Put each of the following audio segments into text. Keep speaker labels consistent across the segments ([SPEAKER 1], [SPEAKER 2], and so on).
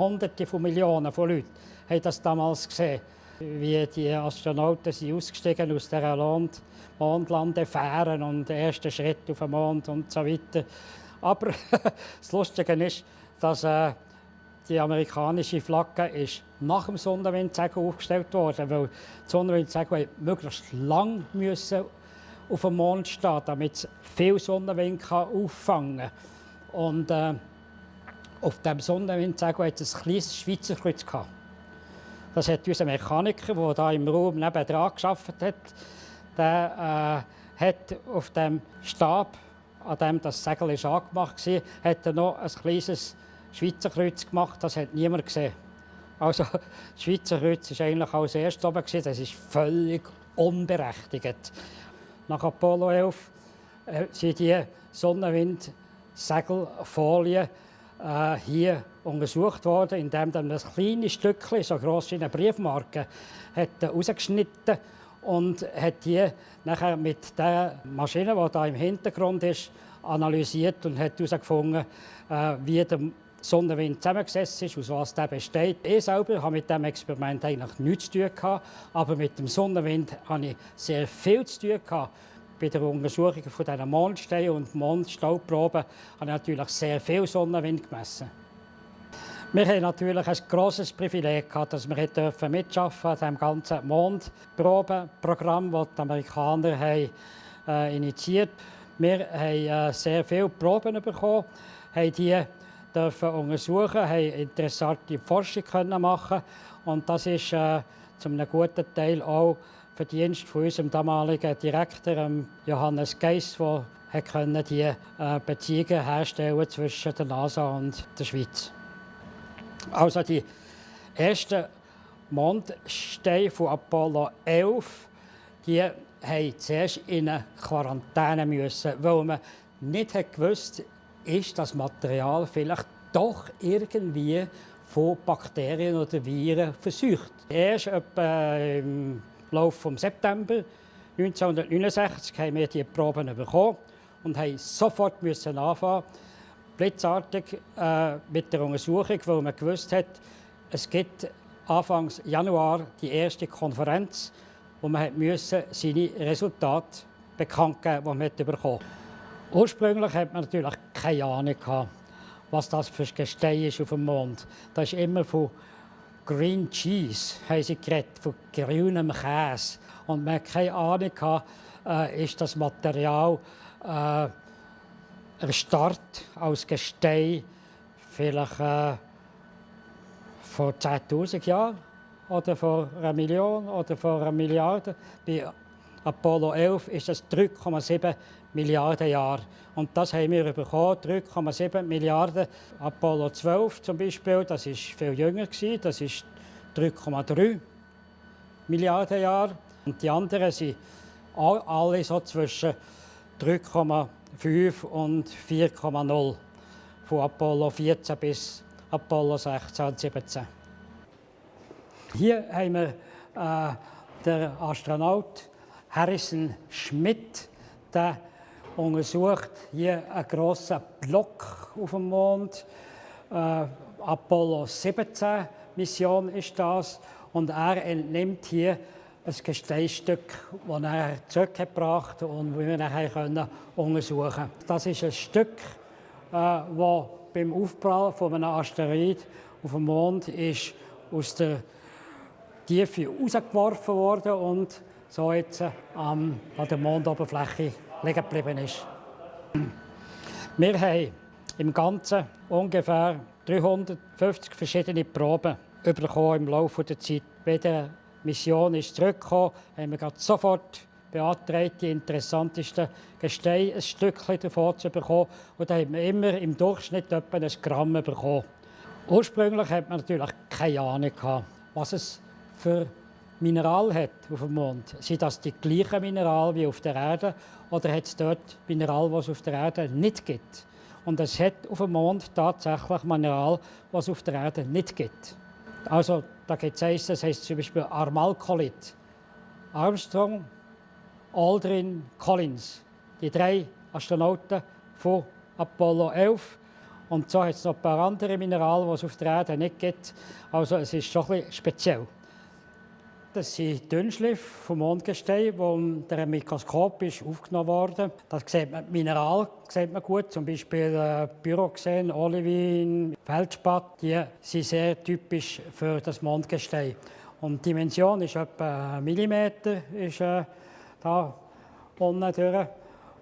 [SPEAKER 1] Hunderte von Millionen von Leuten haben das damals gesehen, wie die Astronauten sind ausgestiegen aus der Land Mondlandefähren und den ersten Schritt auf den Mond und so weiter. Aber das Lustige ist, dass äh, die amerikanische Flagge ist nach dem Sonnenwindsegel aufgestellt worden, weil die Sonnenwindsegel möglichst lang müssen auf dem Mond stehen, damit es viel Sonnenwind auffangen kann. Und äh, auf dem Sonnenwindsegel hat es ein kleines Schweizer Kreuz gehabt. Das hat unser Mechaniker, der hier im Raum nebenan gearbeitet hat, der äh, hat auf dem Stab, an dem das Segel ist angemacht war, hat er noch ein kleines Schweizer Kreuz gemacht. Das hat niemand gesehen. Also das Schweizer Kreuz war eigentlich als erstes oben. Das ist völlig unberechtigt. Nach Apollo 11 äh, sind die Sonnenwind-Segelfolien äh, hier untersucht worden, indem man ein kleines Stückchen, so gross wie eine Briefmarke, hat und hat die nachher mit der Maschine, die da im Hintergrund ist, analysiert und hat herausgefunden, äh, wie der Sonnenwind zusammengesetzt ist, aus was der besteht. Ich selber habe mit diesem Experiment eigentlich nichts zu tun gehabt, aber mit dem Sonnenwind habe ich sehr viel zu tun gehabt. Bei der Untersuchung von diesen Mondsteinen und Mondstaubproben habe ich natürlich sehr viel Sonnenwind gemessen. Wir haben natürlich ein grosses Privileg gehabt, dass wir mitschaffen an diesem ganzen Mondprobenprogramm, das die Amerikaner haben, äh, initiiert Wir haben äh, sehr viele Proben bekommen, haben die dürfen untersuchen, haben interessante Forschung können machen und das ist äh, zu einem guten Teil auch Verdienst von unserem damaligen Direktor Johannes Geiss, der die äh, Beziehungen herstellen zwischen der NASA und der Schweiz. Also die ersten Mondsteine von Apollo 11, die haben zuerst in eine Quarantäne müssen, weil man nicht gewusst ist das Material vielleicht doch irgendwie von Bakterien oder Viren versucht. Erst etwa im Laufe des September 1969 haben wir die Proben bekommen und haben sofort müssen anfangen, blitzartig äh, mit der Untersuchung, weil man gewusst hat, es gibt Anfang Januar die erste Konferenz, wo man müssen seine Resultate bekannt geben, die man bekommen Ursprünglich hat man natürlich keine Ahnung gehabt, was das für ein Gestein ist auf dem Mond. Da ist immer von Green Cheese haben sie geredet, von grünem Käse. Und man hat keine Ahnung äh, ist das Material äh, erstarrt als Gestein vielleicht äh, vor 10.000 Jahren oder vor einer Million oder vor einer Milliarde. Bei Apollo 11 ist das 3,7 Milliarden Jahre. Und das haben wir bekommen, 3,7 Milliarden. Apollo 12 zum Beispiel, das ist viel jünger gewesen, das ist 3,3 Milliarden Jahre. Und die anderen sind alle so zwischen 3,5 und 4,0 von Apollo 14 bis Apollo 16 und 17. Hier haben wir äh, den Astronaut Harrison Schmidt, der untersucht hier einen grossen Block auf dem Mond. Äh, Apollo 17 Mission ist das und er entnimmt hier ein Gesteinsstück, das er zurückgebracht und das wir nachher untersuchen können. Das ist ein Stück, das äh, beim Aufprall von einem Asteroid auf dem Mond ist aus der Tiefe rausgeworfen wurde und so jetzt ähm, an der Mondoberfläche liegen geblieben ist. Wir haben im Ganzen ungefähr 350 verschiedene Proben bekommen im Laufe der Zeit. Bei der Mission ist zurückgekommen, haben wir sofort beantragt, die interessantesten Gesteine ein Stückchen davon zu bekommen. Und da haben wir immer im Durchschnitt etwa ein Gramm bekommen. Ursprünglich hat man natürlich keine Ahnung, was es für Mineral hat auf dem Mond. Sind das die gleichen Mineral wie auf der Erde oder hat es dort Mineral, was es auf der Erde nicht gibt? Und es hat auf dem Mond tatsächlich Mineral, was es auf der Erde nicht gibt. Also da gibt es eins, das heißt zum Beispiel Armalcolit. Armstrong, Aldrin, Collins, die drei Astronauten von Apollo 11 Und so hat es noch ein paar andere Minerale, die es auf der Erde nicht gibt. Also es ist schon ein bisschen speziell. Das sind Dünnschliff vom Mondgestein, die unter einem Mikroskop aufgenommen wurde. Das sieht man, Mineral sieht man gut, zum Beispiel äh, Pyroxen, Olivin, Feldspat. Die sind sehr typisch für das Mondgestein. Und die Dimension ist etwa ein Millimeter, ist, äh, da unten durch.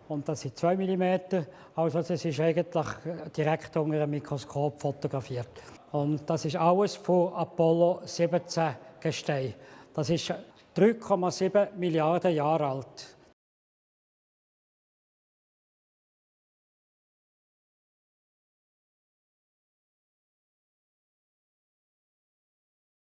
[SPEAKER 1] Und das sind 2 mm. Also das ist eigentlich direkt unter einem Mikroskop fotografiert. Und das ist alles von Apollo 17 Gestein. Das ist 3,7 Milliarden Jahre alt.